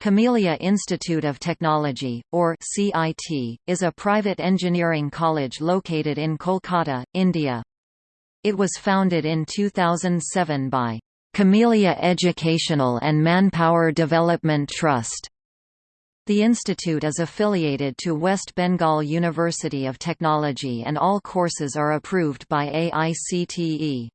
Camellia Institute of Technology, or CIT, is a private engineering college located in Kolkata, India. It was founded in 2007 by Camellia Educational and Manpower Development Trust. The institute is affiliated to West Bengal University of Technology and all courses are approved by AICTE.